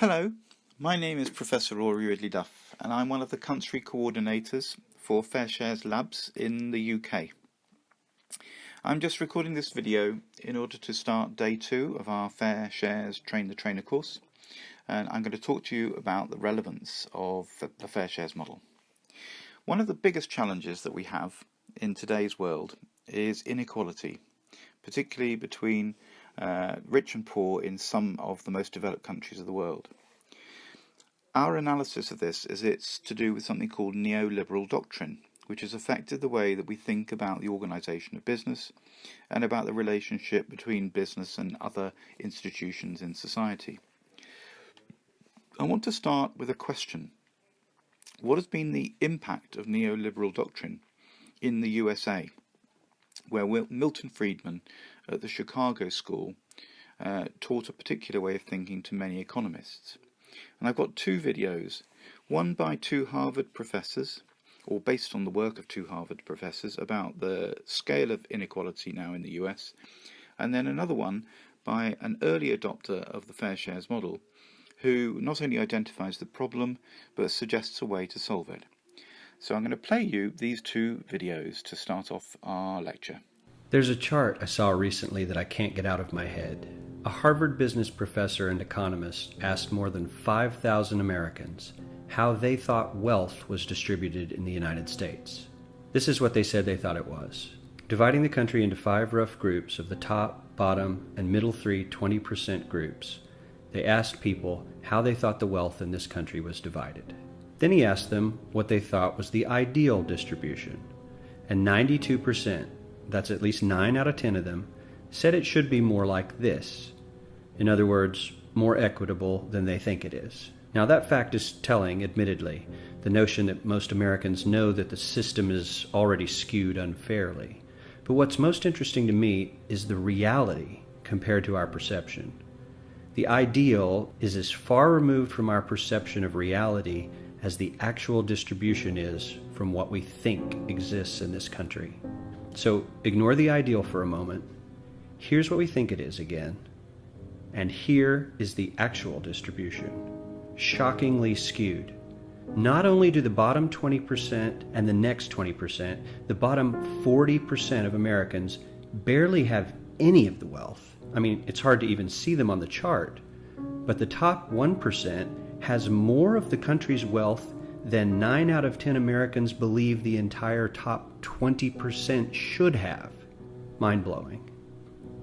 Hello, my name is Professor Rory Ridley Duff and I'm one of the country coordinators for Fair Shares Labs in the UK. I'm just recording this video in order to start day two of our Fair Shares Train the Trainer course and I'm going to talk to you about the relevance of the Fair Shares model. One of the biggest challenges that we have in today's world is inequality, particularly between uh, rich and poor in some of the most developed countries of the world. Our analysis of this is it's to do with something called neoliberal doctrine, which has affected the way that we think about the organisation of business and about the relationship between business and other institutions in society. I want to start with a question. What has been the impact of neoliberal doctrine in the USA? Where Milton Friedman at the Chicago School uh, taught a particular way of thinking to many economists. And I've got two videos, one by two Harvard professors, or based on the work of two Harvard professors, about the scale of inequality now in the US, and then another one by an early adopter of the fair shares model, who not only identifies the problem, but suggests a way to solve it. So I'm going to play you these two videos to start off our lecture. There's a chart I saw recently that I can't get out of my head. A Harvard business professor and economist asked more than 5,000 Americans how they thought wealth was distributed in the United States. This is what they said they thought it was. Dividing the country into five rough groups of the top, bottom, and middle three 20% groups, they asked people how they thought the wealth in this country was divided. Then he asked them what they thought was the ideal distribution. And 92%, that's at least 9 out of 10 of them, said it should be more like this. In other words, more equitable than they think it is. Now, that fact is telling, admittedly, the notion that most Americans know that the system is already skewed unfairly. But what's most interesting to me is the reality compared to our perception. The ideal is as far removed from our perception of reality as the actual distribution is from what we think exists in this country. So ignore the ideal for a moment. Here's what we think it is again. And here is the actual distribution. Shockingly skewed. Not only do the bottom 20% and the next 20%, the bottom 40% of Americans barely have any of the wealth. I mean, it's hard to even see them on the chart. But the top 1% has more of the country's wealth than 9 out of 10 Americans believe the entire top 20% should have. Mind blowing.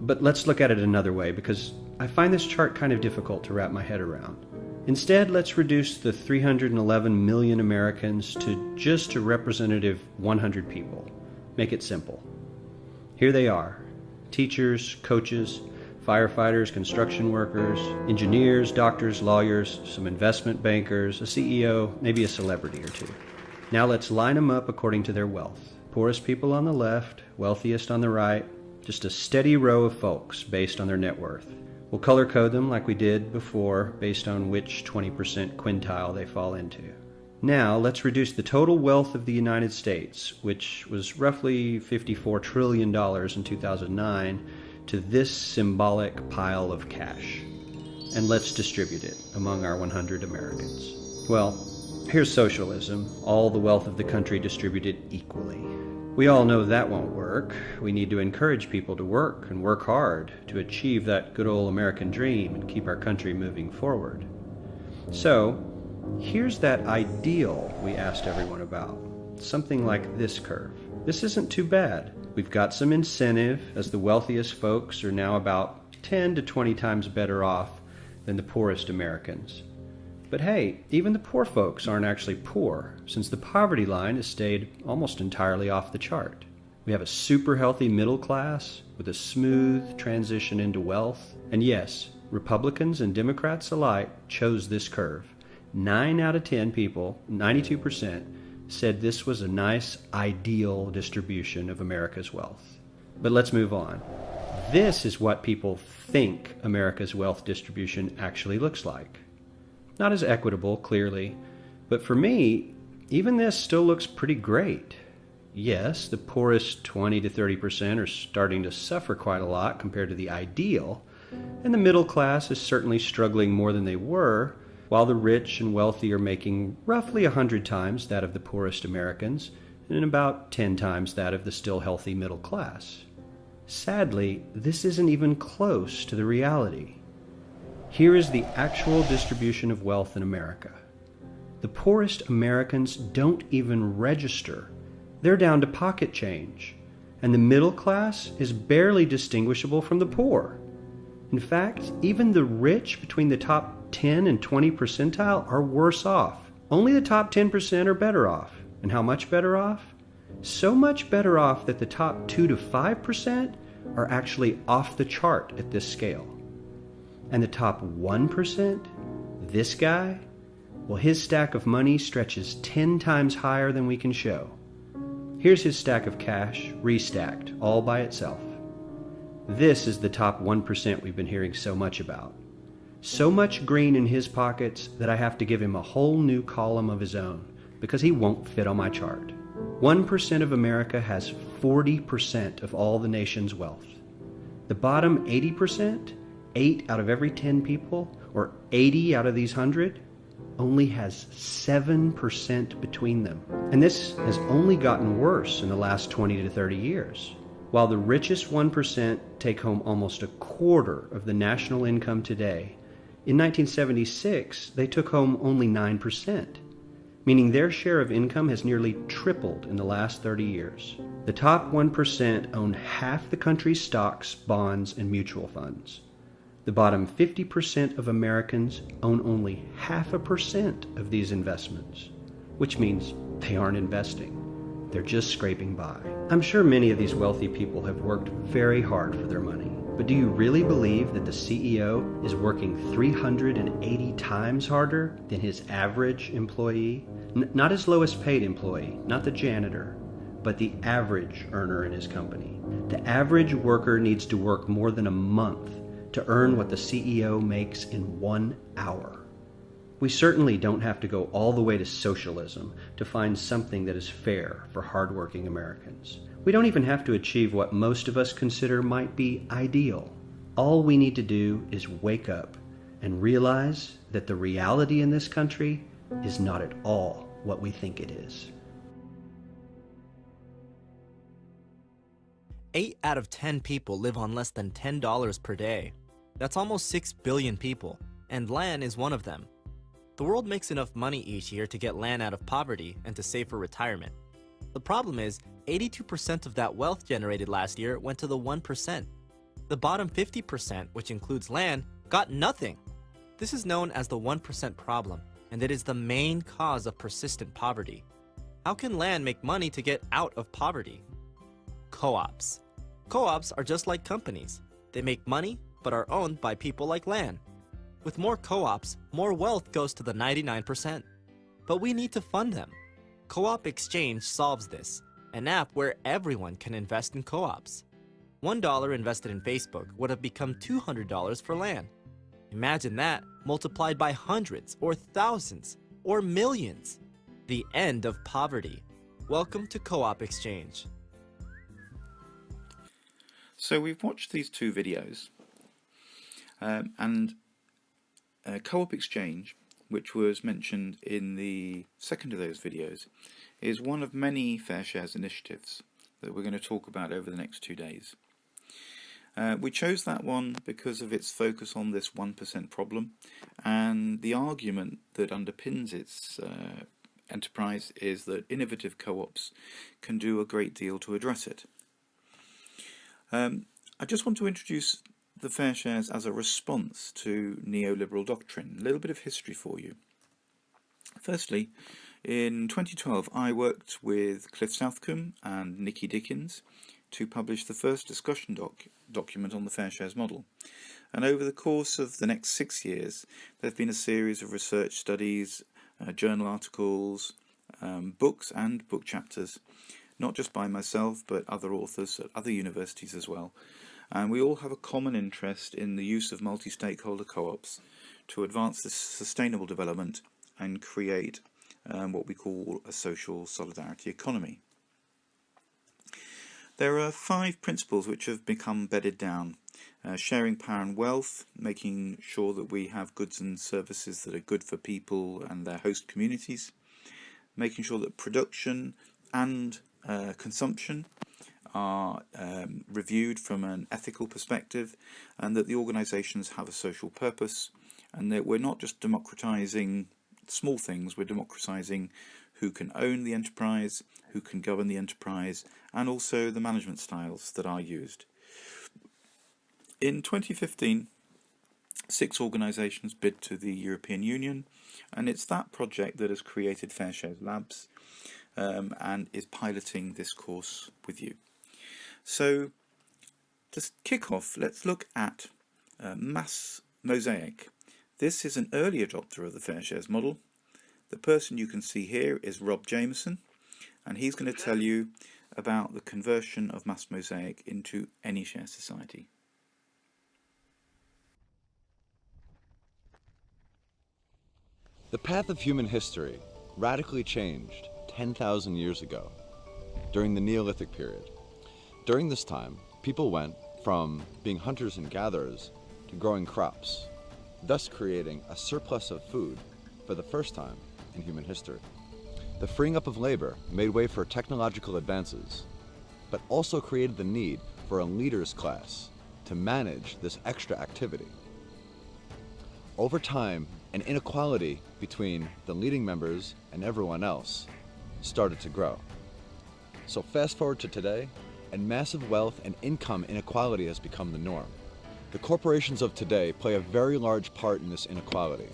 But let's look at it another way because I find this chart kind of difficult to wrap my head around. Instead, let's reduce the 311 million Americans to just a representative 100 people. Make it simple. Here they are teachers, coaches, firefighters, construction workers, engineers, doctors, lawyers, some investment bankers, a CEO, maybe a celebrity or two. Now let's line them up according to their wealth. Poorest people on the left, wealthiest on the right, just a steady row of folks based on their net worth. We'll color code them like we did before based on which 20% quintile they fall into. Now let's reduce the total wealth of the United States, which was roughly $54 trillion in 2009, to this symbolic pile of cash, and let's distribute it among our 100 Americans. Well, here's socialism, all the wealth of the country distributed equally. We all know that won't work. We need to encourage people to work and work hard to achieve that good old American dream and keep our country moving forward. So, here's that ideal we asked everyone about. Something like this curve. This isn't too bad. We've got some incentive as the wealthiest folks are now about 10 to 20 times better off than the poorest Americans. But hey, even the poor folks aren't actually poor, since the poverty line has stayed almost entirely off the chart. We have a super healthy middle class with a smooth transition into wealth. And yes, Republicans and Democrats alike chose this curve. 9 out of 10 people, 92%, said this was a nice, ideal distribution of America's wealth. But let's move on. This is what people think America's wealth distribution actually looks like. Not as equitable, clearly, but for me, even this still looks pretty great. Yes, the poorest 20 to 30% are starting to suffer quite a lot compared to the ideal, and the middle class is certainly struggling more than they were, while the rich and wealthy are making roughly a hundred times that of the poorest Americans and about ten times that of the still healthy middle class. Sadly, this isn't even close to the reality. Here is the actual distribution of wealth in America. The poorest Americans don't even register. They're down to pocket change. And the middle class is barely distinguishable from the poor. In fact, even the rich between the top 10 and 20 percentile are worse off. Only the top 10% are better off. And how much better off? So much better off that the top 2 to 5% are actually off the chart at this scale. And the top 1%, this guy, well, his stack of money stretches 10 times higher than we can show. Here's his stack of cash, restacked, all by itself. This is the top 1% we've been hearing so much about. So much green in his pockets that I have to give him a whole new column of his own because he won't fit on my chart. 1% of America has 40% of all the nation's wealth. The bottom 80%, 8 out of every 10 people, or 80 out of these 100, only has 7% between them. And this has only gotten worse in the last 20 to 30 years. While the richest 1% take home almost a quarter of the national income today, in 1976 they took home only 9%, meaning their share of income has nearly tripled in the last 30 years. The top 1% own half the country's stocks, bonds, and mutual funds. The bottom 50% of Americans own only half a percent of these investments, which means they aren't investing. They're just scraping by. I'm sure many of these wealthy people have worked very hard for their money. But do you really believe that the CEO is working 380 times harder than his average employee? N- not his lowest paid employee, not the janitor, but the average earner in his company. The average worker needs to work more than a month to earn what the CEO makes in one hour. We certainly don't have to go all the way to socialism to find something that is fair for hardworking Americans. We don't even have to achieve what most of us consider might be ideal. All we need to do is wake up and realize that the reality in this country is not at all what we think it is. 8 out of 10 people live on less than $10 per day. That's almost 6 billion people, and Lan is one of them. The world makes enough money each year to get Lan out of poverty and to save for retirement. The problem is, 82% of that wealth generated last year went to the 1%. The bottom 50%, which includes Lan, got nothing. This is known as the 1% problem, and it is the main cause of persistent poverty. How can Lan make money to get out of poverty? Co-ops. Co-ops are just like companies. They make money but are owned by people like Lan. With more co-ops, more wealth goes to the 99%. But we need to fund them. Co-op Exchange solves this, an app where everyone can invest in co-ops. $1 invested in Facebook would have become $200 for Lan. Imagine that multiplied by hundreds or thousands or millions. The end of poverty. Welcome to Co-op Exchange. So we've watched these two videos um, and uh, Co-op Exchange, which was mentioned in the second of those videos, is one of many fair shares initiatives that we're going to talk about over the next two days. Uh, we chose that one because of its focus on this 1% problem and the argument that underpins its uh, enterprise is that innovative co-ops can do a great deal to address it. Um, I just want to introduce the fair shares as a response to neoliberal doctrine. A little bit of history for you. Firstly, in 2012 I worked with Cliff Southcombe and Nikki Dickens to publish the first discussion doc document on the fair shares model. And over the course of the next six years there have been a series of research studies, uh, journal articles, um, books and book chapters, not just by myself but other authors at other universities as well, and we all have a common interest in the use of multi-stakeholder co-ops to advance this sustainable development and create um, what we call a social solidarity economy. There are five principles which have become bedded down uh, sharing power and wealth, making sure that we have goods and services that are good for people and their host communities, making sure that production and uh, consumption are um, reviewed from an ethical perspective and that the organisations have a social purpose and that we're not just democratising small things, we're democratising who can own the enterprise, who can govern the enterprise, and also the management styles that are used. In 2015, six organisations bid to the European Union, and it's that project that has created FairShares Labs um, and is piloting this course with you. So, to kick off, let's look at uh, Mass Mosaic. This is an early adopter of the fair shares model, the person you can see here is Rob Jameson, and he's going to tell you about the conversion of Mass Mosaic into AnyShare Society. The path of human history radically changed 10,000 years ago during the Neolithic period. During this time, people went from being hunters and gatherers to growing crops, thus creating a surplus of food for the first time in human history. The freeing up of labor made way for technological advances, but also created the need for a leaders class to manage this extra activity. Over time, an inequality between the leading members and everyone else started to grow. So fast forward to today, and massive wealth and income inequality has become the norm. The corporations of today play a very large part in this inequality,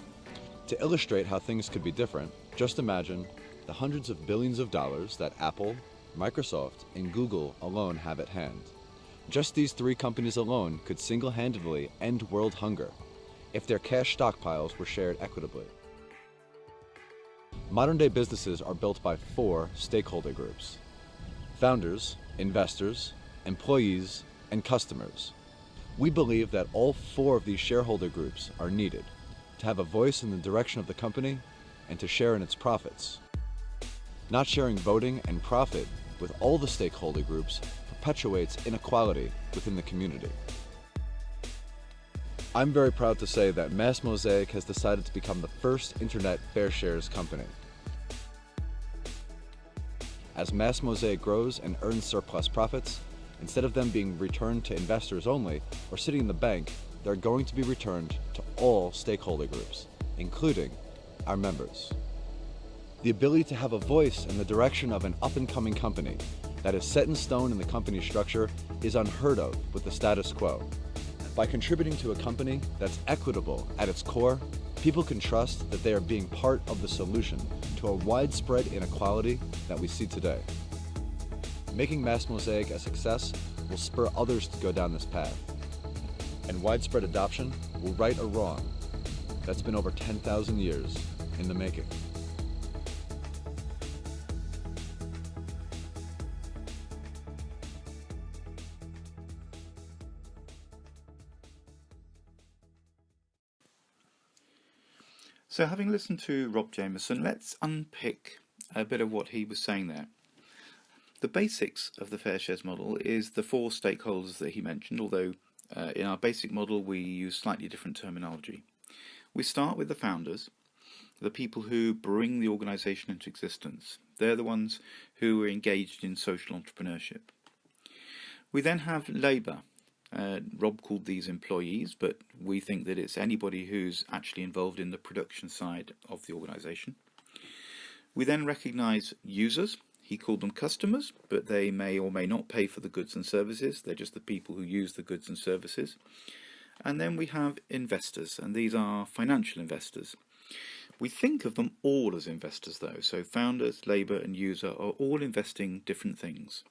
to illustrate how things could be different, just imagine the hundreds of billions of dollars that Apple, Microsoft, and Google alone have at hand. Just these three companies alone could single-handedly end world hunger if their cash stockpiles were shared equitably. Modern-day businesses are built by four stakeholder groups. Founders, investors, employees, and customers. We believe that all four of these shareholder groups are needed to have a voice in the direction of the company, and to share in its profits. Not sharing voting and profit with all the stakeholder groups perpetuates inequality within the community. I'm very proud to say that Mass Mosaic has decided to become the first internet fair shares company. As Mass Mosaic grows and earns surplus profits, instead of them being returned to investors only or sitting in the bank, they're going to be returned to all stakeholder groups, including our members. The ability to have a voice in the direction of an up-and-coming company that is set in stone in the company structure is unheard of with the status quo. By contributing to a company that's equitable at its core, people can trust that they are being part of the solution to a widespread inequality that we see today. Making Mass Mosaic a success will spur others to go down this path and widespread adoption will right a wrong that's been over 10,000 years in the making. So having listened to Rob Jameson, let's unpick a bit of what he was saying there. The basics of the fair shares model is the four stakeholders that he mentioned, although uh, in our basic model we use slightly different terminology. We start with the founders, the people who bring the organisation into existence. They're the ones who are engaged in social entrepreneurship. We then have labour. Uh, Rob called these employees, but we think that it's anybody who's actually involved in the production side of the organisation. We then recognise users, he called them customers, but they may or may not pay for the goods and services. They're just the people who use the goods and services. And then we have investors, and these are financial investors. We think of them all as investors though, so founders, labour and user are all investing different things.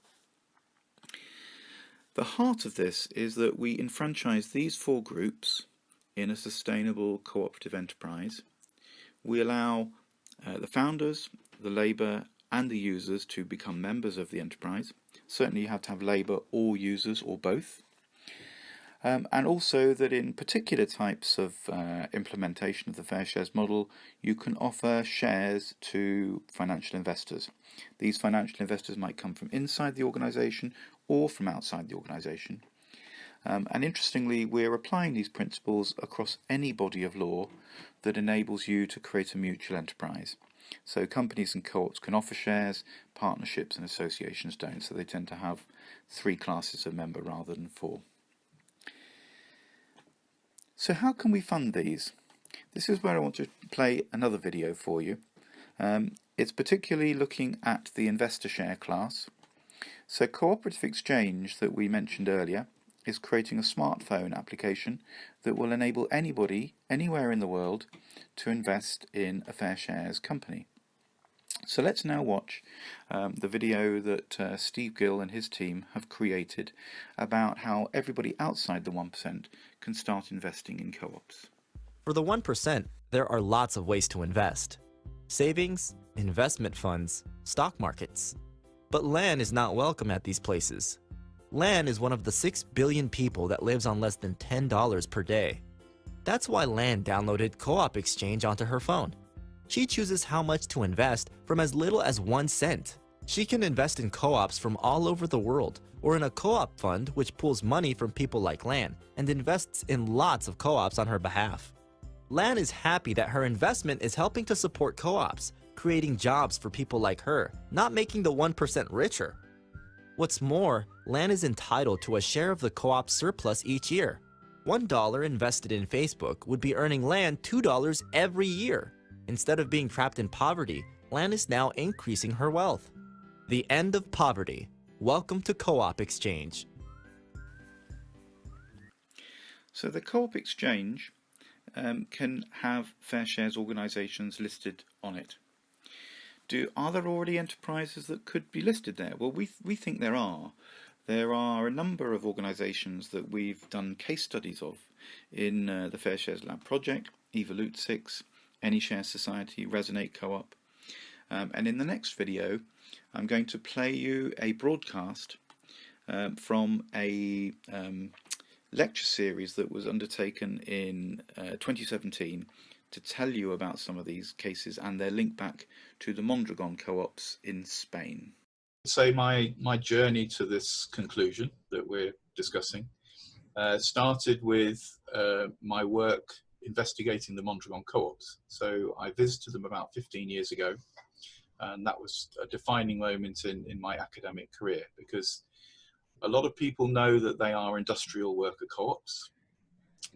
The heart of this is that we enfranchise these four groups in a sustainable cooperative enterprise. We allow uh, the founders, the labour and the users to become members of the enterprise. Certainly you have to have labour or users or both. Um, and also that in particular types of uh, implementation of the fair shares model, you can offer shares to financial investors. These financial investors might come from inside the organisation or from outside the organisation. Um, and interestingly, we're applying these principles across any body of law that enables you to create a mutual enterprise. So companies and co-ops can offer shares, partnerships and associations don't, so they tend to have three classes of member rather than four. So how can we fund these? This is where I want to play another video for you. Um, it's particularly looking at the investor share class. So Cooperative Exchange that we mentioned earlier is creating a smartphone application that will enable anybody anywhere in the world to invest in a Fair Shares company. So let's now watch um, the video that uh, Steve Gill and his team have created about how everybody outside the 1% can start investing in co-ops. For the 1%, there are lots of ways to invest. Savings, investment funds, stock markets. But Lan is not welcome at these places. Lan is one of the 6 billion people that lives on less than $10 per day. That's why Lan downloaded Co-op Exchange onto her phone. She chooses how much to invest from as little as 1 cent. She can invest in co-ops from all over the world, or in a co-op fund which pulls money from people like Lan and invests in lots of co-ops on her behalf. Lan is happy that her investment is helping to support co-ops, creating jobs for people like her, not making the 1% richer. What's more, Lan is entitled to a share of the co-op surplus each year. $1 invested in Facebook would be earning Lan $2 every year. Instead of being trapped in poverty, Lan is now increasing her wealth. The end of poverty. Welcome to Co-op Exchange. So the Co-op Exchange um, can have fair shares organisations listed on it. Do are there already enterprises that could be listed there? Well, we we think there are. There are a number of organisations that we've done case studies of in uh, the Fair Shares Lab project, Evolute 6, AnyShare Society, Resonate Co-op. Um, and in the next video, I'm going to play you a broadcast um, from a um, lecture series that was undertaken in uh, 2017 to tell you about some of these cases and their link back to the Mondragon co-ops in Spain. Say my, my journey to this conclusion that we're discussing uh, started with uh, my work investigating the Mondragon co-ops. So I visited them about 15 years ago and that was a defining moment in, in my academic career because a lot of people know that they are industrial worker co-ops,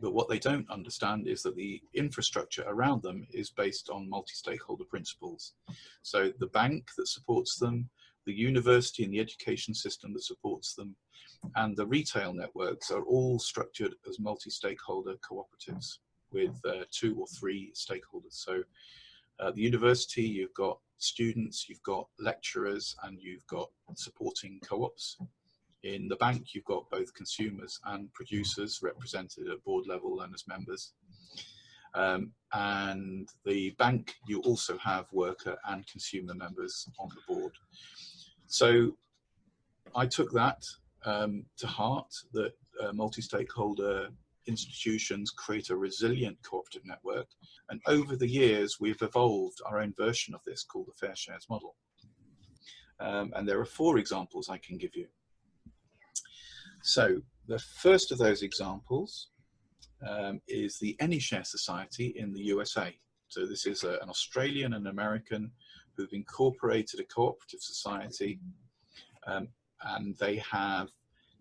but what they don't understand is that the infrastructure around them is based on multi-stakeholder principles. So the bank that supports them, the university and the education system that supports them, and the retail networks are all structured as multi-stakeholder cooperatives with uh, two or three stakeholders. So at the university, you've got students, you've got lecturers, and you've got supporting co-ops. In the bank, you've got both consumers and producers represented at board level and as members. Um, and the bank, you also have worker and consumer members on the board. So I took that um, to heart, that uh, multi-stakeholder institutions create a resilient cooperative network. And over the years, we've evolved our own version of this called the Fair Shares model. Um, and there are four examples I can give you. So the first of those examples um, is the AnyShare Society in the USA. So this is a, an Australian and American who've incorporated a cooperative society um, and they have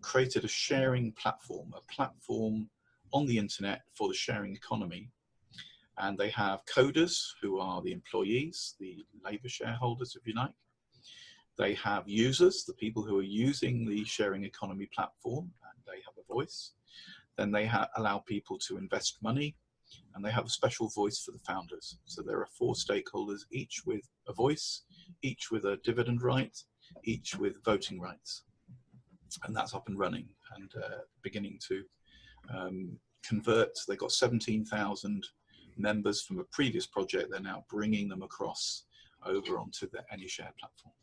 created a sharing platform, a platform on the internet for the sharing economy. And they have coders who are the employees, the labor shareholders, if you like. They have users, the people who are using the sharing economy platform, and they have a voice. Then they allow people to invest money, and they have a special voice for the founders. So there are four stakeholders, each with a voice, each with a dividend right, each with voting rights. And that's up and running and uh, beginning to um, convert. They've got 17,000 members from a previous project. They're now bringing them across over onto the AnyShare platform.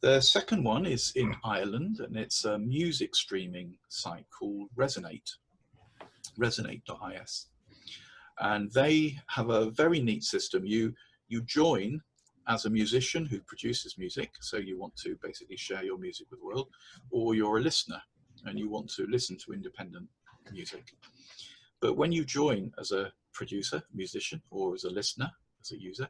The second one is in Ireland and it's a music streaming site called Resonate, resonate.is. And they have a very neat system. You, you join as a musician who produces music, so you want to basically share your music with the world, or you're a listener and you want to listen to independent music. But when you join as a producer, musician, or as a listener, as a user,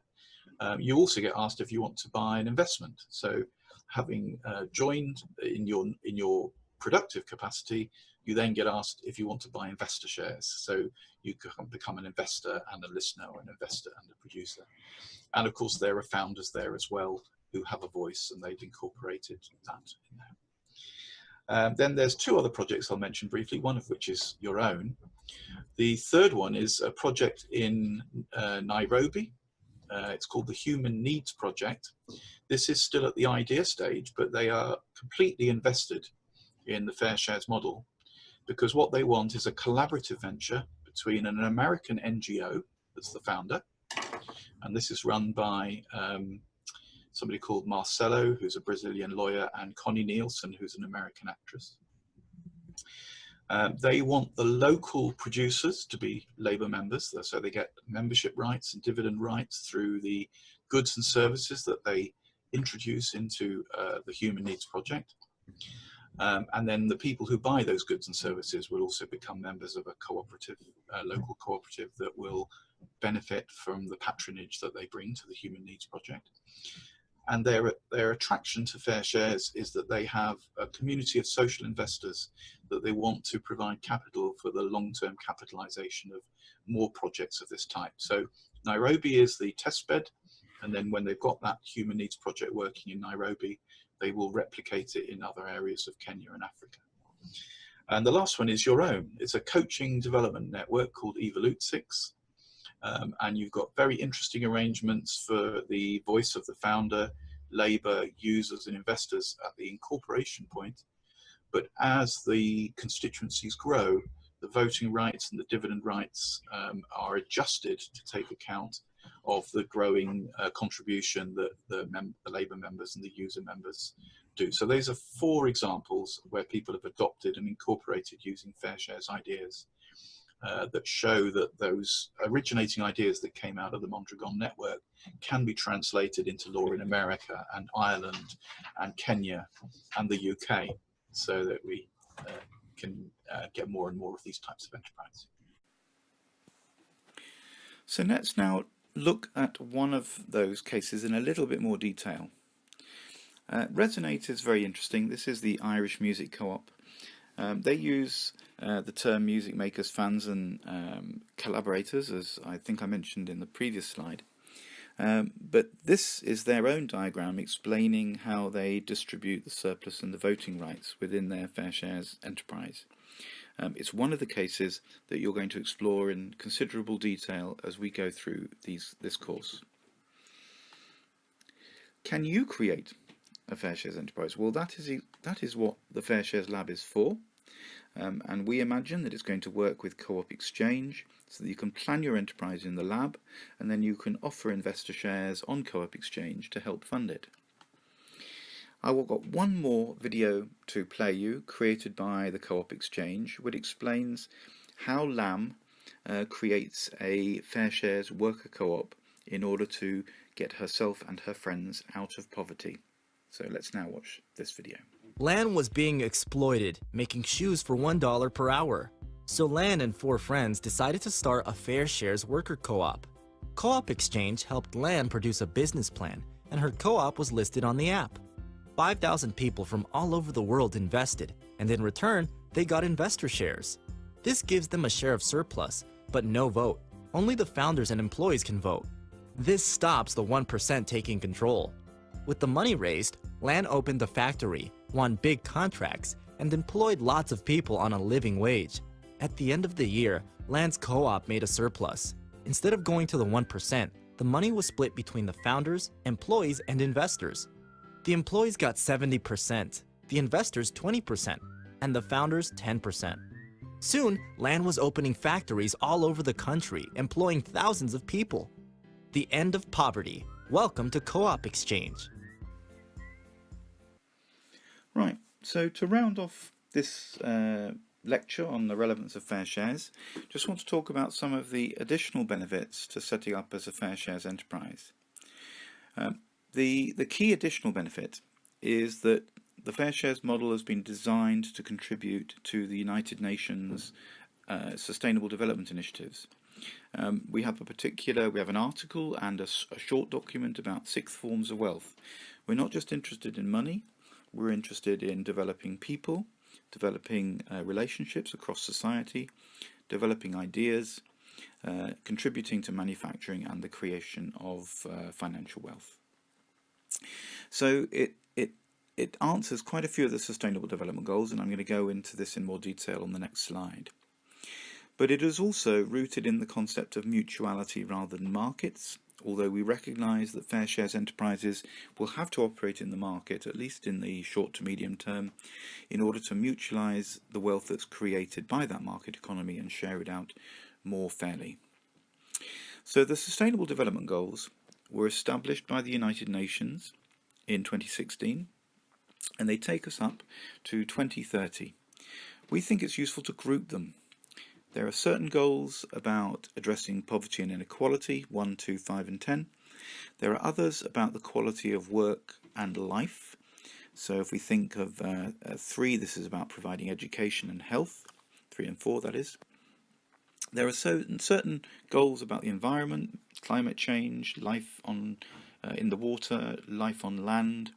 um, you also get asked if you want to buy an investment. So having uh, joined in your in your productive capacity, you then get asked if you want to buy investor shares. So you can become an investor and a listener or an investor and a producer. And of course, there are founders there as well who have a voice and they've incorporated that in there. Um, then there's two other projects I'll mention briefly, one of which is your own. The third one is a project in uh, Nairobi. Uh, it's called the Human Needs Project. This is still at the idea stage, but they are completely invested in the fair shares model because what they want is a collaborative venture between an American NGO that's the founder, and this is run by um, somebody called Marcelo, who's a Brazilian lawyer, and Connie Nielsen, who's an American actress. Um, they want the local producers to be Labour members, so they get membership rights and dividend rights through the goods and services that they introduce into uh, the Human Needs Project. Um, and then the people who buy those goods and services will also become members of a cooperative, uh, local cooperative that will benefit from the patronage that they bring to the Human Needs Project. And their, their attraction to Fair Shares is that they have a community of social investors that they want to provide capital for the long-term capitalization of more projects of this type. So Nairobi is the test bed. And then when they've got that Human Needs Project working in Nairobi, they will replicate it in other areas of Kenya and Africa. And the last one is your own. It's a coaching development network called Evolute 6. Um, and you've got very interesting arrangements for the voice of the founder, labor, users and investors at the incorporation point. But as the constituencies grow, the voting rights and the dividend rights um, are adjusted to take account of the growing uh, contribution that the, the Labour members and the user members do. So those are four examples where people have adopted and incorporated using fair shares ideas uh, that show that those originating ideas that came out of the Mondragon network can be translated into law in America and Ireland and Kenya and the UK so that we uh, can uh, get more and more of these types of enterprise. So let's now look at one of those cases in a little bit more detail. Uh, Resonate is very interesting. This is the Irish Music Co-op. Um, they use uh, the term music makers, fans and um, collaborators, as I think I mentioned in the previous slide. Um, but this is their own diagram explaining how they distribute the surplus and the voting rights within their Fair Shares enterprise. Um, it's one of the cases that you're going to explore in considerable detail as we go through these this course. Can you create a Fair Shares enterprise? Well, that is that is what the Fair Shares Lab is for. Um, and we imagine that it's going to work with Co-op Exchange so that you can plan your enterprise in the lab and then you can offer investor shares on Co-op Exchange to help fund it. I will got one more video to play you created by the Co-op Exchange which explains how Lan uh, creates a fair shares worker co-op in order to get herself and her friends out of poverty. So let's now watch this video. Lan was being exploited, making shoes for $1 per hour. So Lan and four friends decided to start a fair shares worker co-op. Co-op Exchange helped Lan produce a business plan, and her co-op was listed on the app. 5,000 people from all over the world invested, and in return, they got investor shares. This gives them a share of surplus, but no vote. Only the founders and employees can vote. This stops the 1% taking control. With the money raised, Lan opened a factory, won big contracts, and employed lots of people on a living wage. At the end of the year, Lan's co-op made a surplus. Instead of going to the 1%, the money was split between the founders, employees, and investors. The employees got 70%, the investors 20%, and the founders 10%. Soon, Lan was opening factories all over the country, employing thousands of people. The end of poverty. Welcome to Co-op Exchange. Right, so to round off this uh, lecture on the relevance of fair shares, just want to talk about some of the additional benefits to setting up as a fair shares enterprise. Um, the, the key additional benefit is that the Fair Shares model has been designed to contribute to the United Nations uh, Sustainable Development Initiatives. Um, we have a particular, we have an article and a, a short document about six forms of wealth. We're not just interested in money, we're interested in developing people, developing uh, relationships across society, developing ideas, uh, contributing to manufacturing and the creation of uh, financial wealth. So it, it, it answers quite a few of the Sustainable Development Goals and I'm going to go into this in more detail on the next slide. But it is also rooted in the concept of mutuality rather than markets, although we recognise that fair shares enterprises will have to operate in the market, at least in the short to medium term, in order to mutualise the wealth that's created by that market economy and share it out more fairly. So the Sustainable Development Goals were established by the United Nations in 2016 and they take us up to 2030. We think it's useful to group them. There are certain goals about addressing poverty and inequality, 1, 2, 5 and 10. There are others about the quality of work and life. So if we think of uh, uh, 3, this is about providing education and health, 3 and 4 that is. There are certain, certain goals about the environment, climate change, life on uh, in the water, life on land,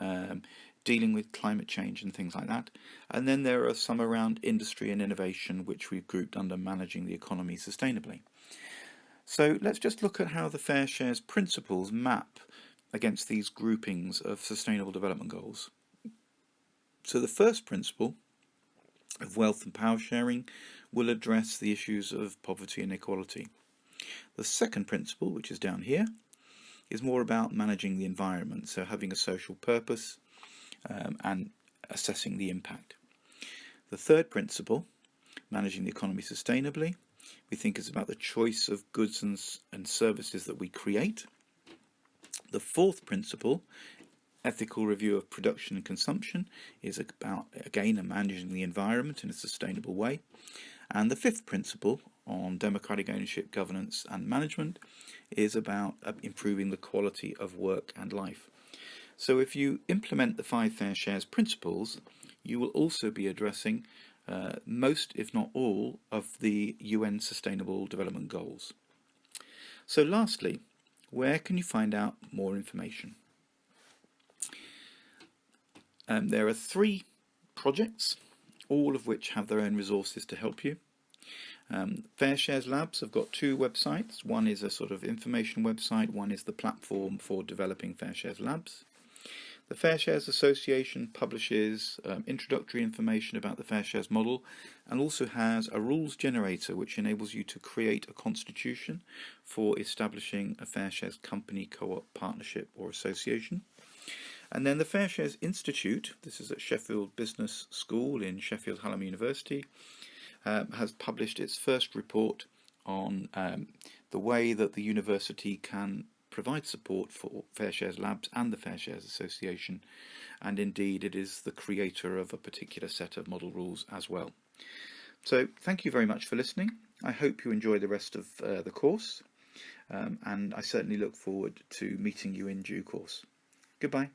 um, dealing with climate change and things like that. And then there are some around industry and innovation, which we've grouped under managing the economy sustainably. So let's just look at how the Fair Shares principles map against these groupings of sustainable development goals. So the first principle of wealth and power sharing will address the issues of poverty and inequality. The second principle, which is down here, is more about managing the environment, so having a social purpose um, and assessing the impact. The third principle, managing the economy sustainably, we think is about the choice of goods and, and services that we create. The fourth principle, ethical review of production and consumption, is about, again, managing the environment in a sustainable way. And the fifth principle on democratic ownership, governance and management is about uh, improving the quality of work and life. So if you implement the five fair shares principles, you will also be addressing uh, most, if not all, of the UN Sustainable Development Goals. So lastly, where can you find out more information? Um, there are three projects, all of which have their own resources to help you. Um, Fair Shares Labs have got two websites. One is a sort of information website, one is the platform for developing Fair Shares Labs. The Fair Shares Association publishes um, introductory information about the Fair Shares model and also has a rules generator which enables you to create a constitution for establishing a Fair Shares company, co-op, partnership or association. And then the Fair Shares Institute, this is at Sheffield Business School in Sheffield Hallam University, um, has published its first report on um, the way that the university can provide support for Fair Shares Labs and the Fair Shares Association and indeed it is the creator of a particular set of model rules as well. So thank you very much for listening. I hope you enjoy the rest of uh, the course um, and I certainly look forward to meeting you in due course. Goodbye.